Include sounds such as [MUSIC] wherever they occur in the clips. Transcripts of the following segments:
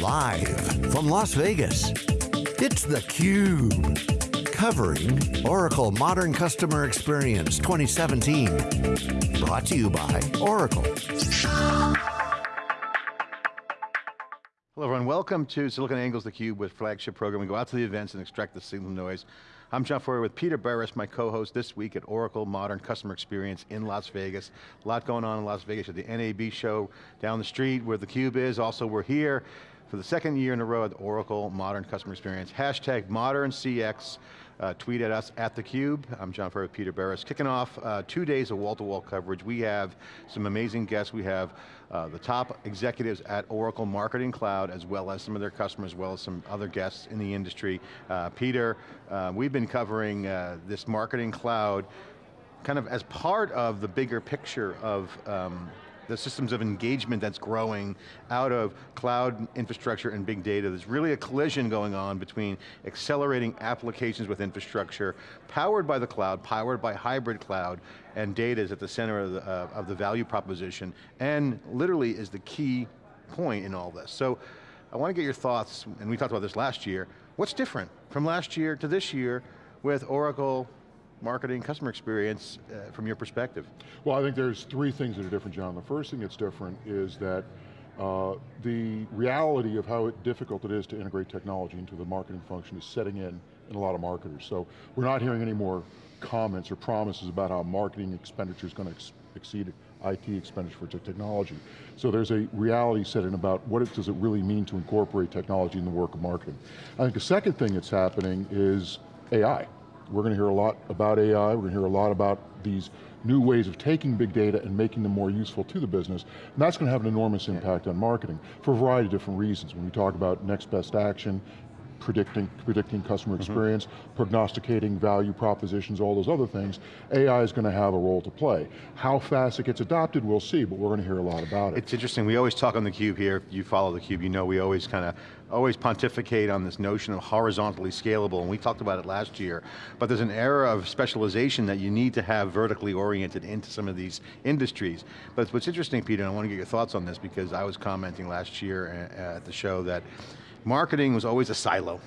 Live from Las Vegas, it's theCUBE. Covering Oracle Modern Customer Experience 2017. Brought to you by Oracle. Hello everyone, welcome to Silicon SiliconANGLE's theCUBE with flagship program. We go out to the events and extract the signal noise. I'm John Furrier with Peter Burris, my co-host this week at Oracle Modern Customer Experience in Las Vegas. A lot going on in Las Vegas at the NAB show down the street where theCUBE is. Also we're here for the second year in a row at Oracle Modern Customer Experience. Hashtag Modern CX uh, tweet at us at theCUBE. I'm John Furrier with Peter Burris. Kicking off uh, two days of wall-to-wall -wall coverage. We have some amazing guests. We have uh, the top executives at Oracle Marketing Cloud, as well as some of their customers, as well as some other guests in the industry. Uh, Peter, uh, we've been covering uh, this Marketing Cloud kind of as part of the bigger picture of um, the systems of engagement that's growing out of cloud infrastructure and big data. There's really a collision going on between accelerating applications with infrastructure, powered by the cloud, powered by hybrid cloud, and data is at the center of the, uh, of the value proposition, and literally is the key point in all this. So, I want to get your thoughts, and we talked about this last year, what's different from last year to this year with Oracle marketing, customer experience uh, from your perspective? Well, I think there's three things that are different, John. The first thing that's different is that uh, the reality of how difficult it is to integrate technology into the marketing function is setting in in a lot of marketers. So we're not hearing any more comments or promises about how marketing expenditure is going to ex exceed IT expenditure for technology. So there's a reality set in about what it, does it really mean to incorporate technology in the work of marketing. I think the second thing that's happening is AI. We're going to hear a lot about AI, we're going to hear a lot about these new ways of taking big data and making them more useful to the business, and that's going to have an enormous impact on marketing for a variety of different reasons. When we talk about next best action, predicting, predicting customer mm-hmm. experience, mm -hmm. prognosticating value propositions, all those other things, AI is going to have a role to play. How fast it gets adopted, we'll see, but we're going to hear a lot about it. It's interesting, we always talk on theCUBE here, if you follow theCUBE, you know we always kind of, always pontificate on this notion of horizontally scalable, and we talked about it last year, but there's an era of specialization that you need to have vertically oriented into some of these industries. But what's interesting, Peter, and I want to get your thoughts on this because I was commenting last year at the show that marketing was always a silo.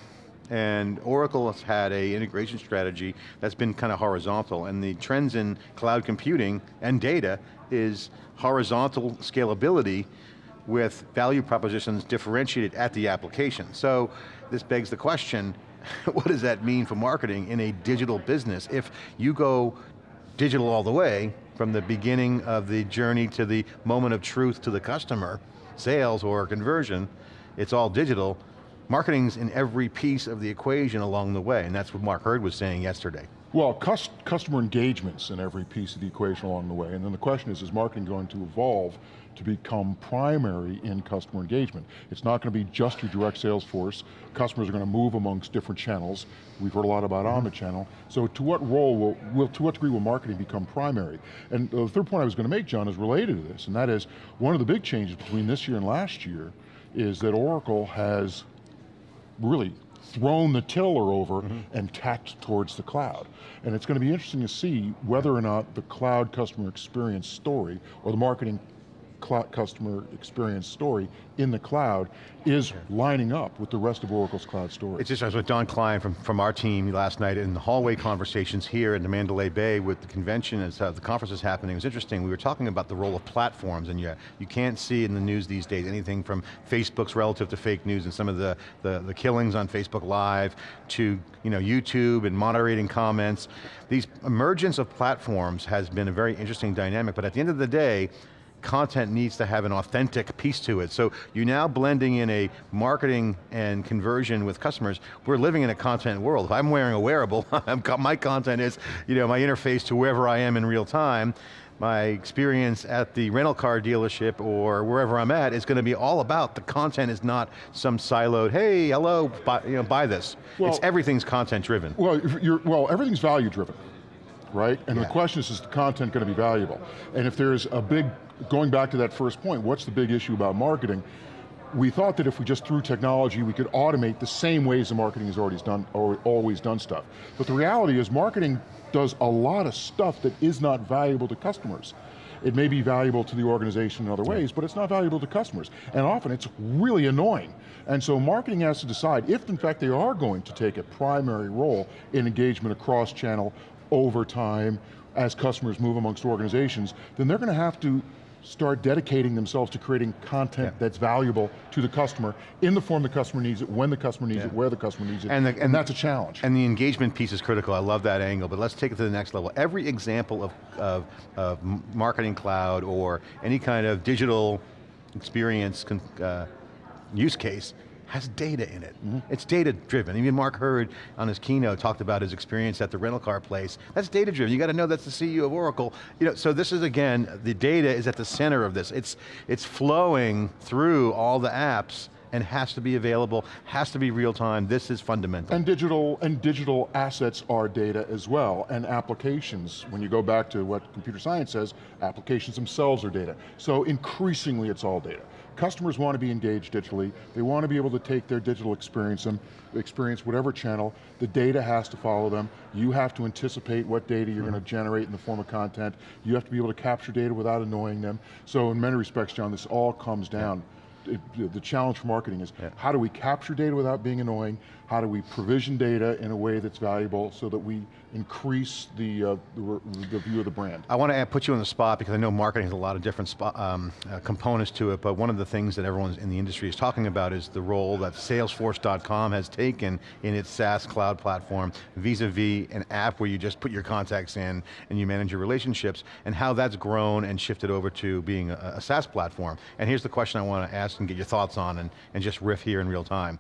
And Oracle has had a integration strategy that's been kind of horizontal and the trends in cloud computing and data is horizontal scalability with value propositions differentiated at the application. So this begs the question, [LAUGHS] what does that mean for marketing in a digital business? If you go digital all the way, from the beginning of the journey to the moment of truth to the customer, sales or conversion, it's all digital, marketing's in every piece of the equation along the way, and that's what Mark Hurd was saying yesterday. Well, customer engagement's in every piece of the equation along the way, and then the question is, is marketing going to evolve to become primary in customer engagement? It's not going to be just your direct sales force. Customers are going to move amongst different channels. We've heard a lot about mm -hmm. omnichannel. So to what role will, will, to what degree will marketing become primary? And the third point I was going to make, John, is related to this, and that is, one of the big changes between this year and last year is that Oracle has really thrown the tiller over mm -hmm. and tacked towards the cloud. And it's going to be interesting to see whether or not the cloud customer experience story or the marketing customer experience story in the cloud is lining up with the rest of Oracle's cloud story. It's just, I was with Don Klein from, from our team last night in the hallway conversations here in the Mandalay Bay with the convention as uh, the conference is happening. It was interesting, we were talking about the role of platforms and you, you can't see in the news these days anything from Facebook's relative to fake news and some of the, the, the killings on Facebook Live to you know, YouTube and moderating comments. These emergence of platforms has been a very interesting dynamic, but at the end of the day, content needs to have an authentic piece to it. So you're now blending in a marketing and conversion with customers. We're living in a content world. If I'm wearing a wearable, [LAUGHS] my content is you know, my interface to wherever I am in real time my experience at the rental car dealership or wherever I'm at is going to be all about the content is not some siloed, hey, hello, buy, you know, buy this. Well, it's everything's content driven. Well, well, everything's value driven right? And yeah. the question is, is the content going to be valuable? And if there's a big, going back to that first point, what's the big issue about marketing? We thought that if we just threw technology, we could automate the same ways the marketing has already done, or always done stuff. But the reality is marketing does a lot of stuff that is not valuable to customers. It may be valuable to the organization in other ways, but it's not valuable to customers. And often it's really annoying. And so marketing has to decide if in fact they are going to take a primary role in engagement across channel over time, as customers move amongst organizations, then they're going to have to start dedicating themselves to creating content yeah. that's valuable to the customer in the form the customer needs it, when the customer needs yeah. it, where the customer needs it, and, the, and, and, that's a challenge. And the engagement piece is critical, I love that angle, but let's take it to the next level. Every example of, of, of marketing cloud or any kind of digital experience uh, use case has data in it. Mm -hmm. It's data driven. Even Mark Hurd on his keynote talked about his experience at the rental car place. That's data driven. You got to know that's the CEO of Oracle. You know, so this is again, the data is at the center of this. It's, it's flowing through all the apps and has to be available, has to be real time, this is fundamental. And digital, and digital assets are data as well, and applications, when you go back to what computer science says, applications themselves are data. So increasingly it's all data. Customers want to be engaged digitally, they want to be able to take their digital experience, them, experience whatever channel, the data has to follow them, you have to anticipate what data you're mm -hmm. going to generate in the form of content, you have to be able to capture data without annoying them. So in many respects, John, this all comes down yeah it, the challenge for marketing is yeah. how do we capture data without being annoying? How do we provision data in a way that's valuable so that we increase the, uh, the, the, view of the brand? I want to put you on the spot because I know marketing has a lot of different spot, um, uh, components to it, but one of the things that everyone in the industry is talking about is the role that Salesforce.com has taken in its SaaS cloud platform vis-a-vis -vis an app where you just put your contacts in and you manage your relationships, and how that's grown and shifted over to being a, a SaaS platform. And here's the question I want to ask and get your thoughts on and, and just riff here in real time.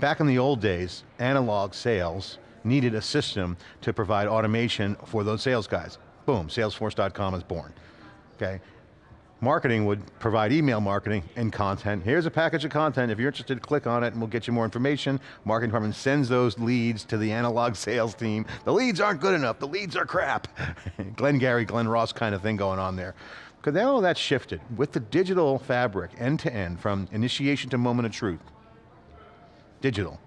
Back in the old days, analog sales needed a system to provide automation for those sales guys. Boom, salesforce.com is born, okay? Marketing would provide email marketing and content. Here's a package of content, if you're interested, click on it and we'll get you more information. Marketing department sends those leads to the analog [LAUGHS] sales team. The leads aren't good enough, the leads are crap. [LAUGHS] Glengarry, Glen Ross kind of thing going on there. Because now that's shifted. With the digital fabric, end to end, from initiation to moment of truth, digital,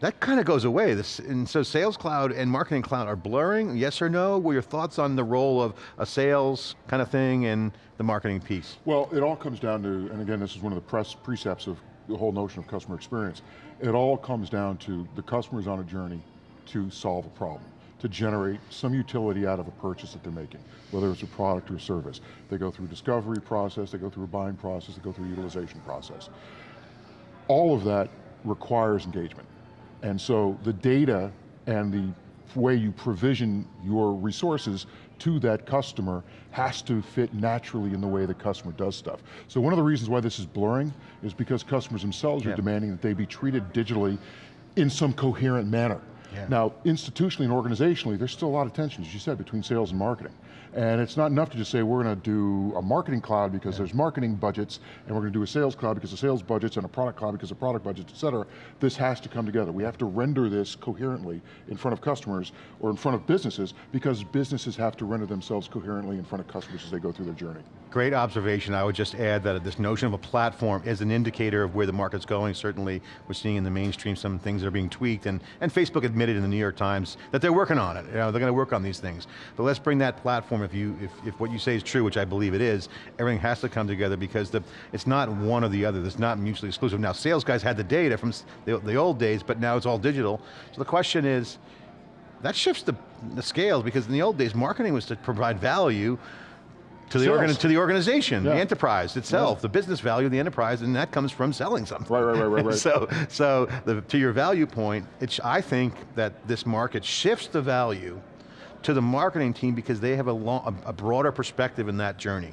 that kind of goes away. This, and so Sales Cloud and Marketing Cloud are blurring, yes or no? What are your thoughts on the role of a sales kind of thing and the marketing piece? Well, it all comes down to, and again, this is one of the press precepts of the whole notion of customer experience. It all comes down to the customer's on a journey to solve a problem to generate some utility out of a purchase that they're making, whether it's a product or a service. They go through a discovery process, they go through a buying process, they go through a utilization process. All of that requires engagement. And so the data and the way you provision your resources to that customer has to fit naturally in the way the customer does stuff. So one of the reasons why this is blurring is because customers themselves yeah. are demanding that they be treated digitally in some coherent manner. Yeah. Now, institutionally and organizationally, there's still a lot of tension, as you said, between sales and marketing. And it's not enough to just say we're going to do a marketing cloud because yeah. there's marketing budgets, and we're going to do a sales cloud because of sales budgets, and a product cloud because of product budgets, et cetera. This has to come together. We have to render this coherently in front of customers, or in front of businesses, because businesses have to render themselves coherently in front of customers as they go through their journey. Great observation. I would just add that this notion of a platform is an indicator of where the market's going. Certainly, we're seeing in the mainstream some things that are being tweaked, and, and Facebook admitted in the New York Times that they're working on it. You know, they're going to work on these things. But let's bring that platform, if, you, if, if what you say is true, which I believe it is, everything has to come together because the, it's not one or the other. It's not mutually exclusive. Now, sales guys had the data from the, the old days, but now it's all digital. So the question is, that shifts the, the scales because in the old days, marketing was to provide value to the, organ, to the organization, yeah. the enterprise itself, yeah. the business value of the enterprise, and that comes from selling something. Right, right, right, right. right. [LAUGHS] so, so the, to your value point, it's, I think that this market shifts the value to the marketing team because they have a, long, a, a broader perspective in that journey.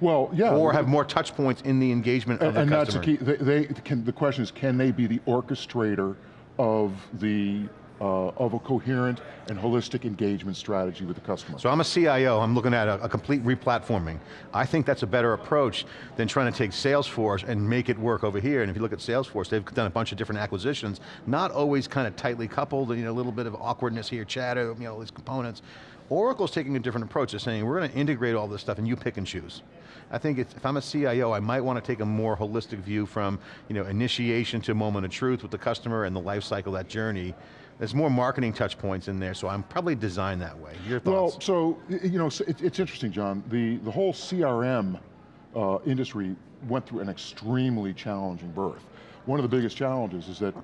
Well, yeah. Or have more touch points in the engagement and, of the and customer. And that's the key, they, can, the question is, can they be the orchestrator of the uh, of a coherent and holistic engagement strategy with the customer. So I'm a CIO, I'm looking at a, a, complete replatforming. I think that's a better approach than trying to take Salesforce and make it work over here. And if you look at Salesforce, they've done a bunch of different acquisitions, not always kind of tightly coupled, you know, a little bit of awkwardness here, chatter, you know, these components. Oracle's taking a different approach. They're saying, we're going to integrate all this stuff and you pick and choose. I think if I'm a CIO, I might want to take a more holistic view from you know, initiation to moment of truth with the customer and the life cycle, that journey, there's more marketing touch points in there, so I'm probably designed that way. Your thoughts? Well, so, you know, it, it's interesting, John. The, the whole CRM uh, industry went through an extremely challenging birth. One of the biggest challenges is that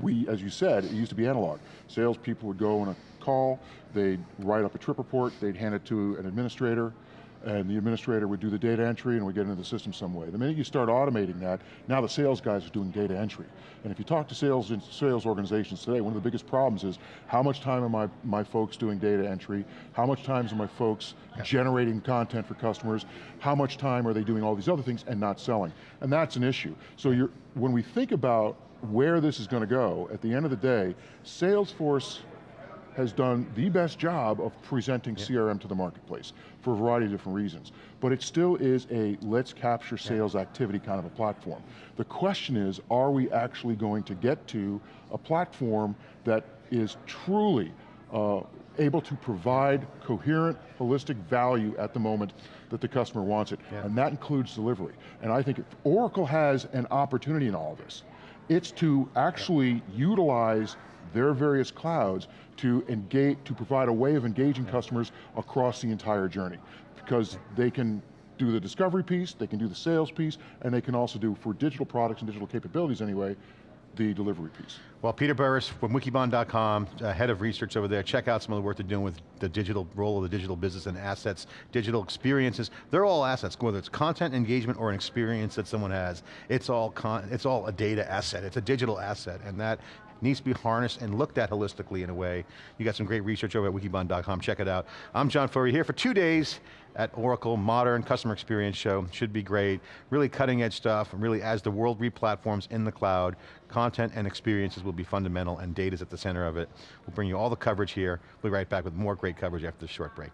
we, as you said, it used to be analog. Salespeople would go on a call, they'd write up a trip report, they'd hand it to an administrator, and the administrator would do the data entry and would get into the system some way. The minute you start automating that, now the sales guys are doing data entry. And if you talk to sales and sales organizations today, one of the biggest problems is how much time are my, my folks doing data entry? How much time are my folks generating content for customers? How much time are they doing all these other things and not selling? And that's an issue. So you're, when we think about where this is going to go, at the end of the day, Salesforce has done the best job of presenting CRM to the marketplace for a variety of different reasons. But it still is a let's capture sales activity kind of a platform. The question is, are we actually going to get to a platform that is truly uh, able to provide coherent, holistic value at the moment that the customer wants it, Yeah. and that includes delivery. And I think if Oracle has an opportunity in all of this, it's to actually utilize their various clouds to engage, to provide a way of engaging customers across the entire journey. Because they can do the discovery piece, they can do the sales piece, and they can also do, for digital products and digital capabilities anyway, the delivery piece. Well, Peter Burris from wikibon.com, uh, head of research over there. Check out some of the work they're doing with the digital role of the digital business and assets, digital experiences. They're all assets, whether it's content engagement or an experience that someone has. It's all con it's all a data asset. It's a digital asset, and that needs to be harnessed and looked at holistically in a way. You got some great research over at wikibon.com. Check it out. I'm John Furrier here for two days at Oracle Modern Customer Experience Show. Should be great. Really cutting edge stuff, really as the world replatforms in the cloud, content and experiences will be fundamental and data's at the center of it. We'll bring you all the coverage here. We'll be right back with more great coverage after this short break.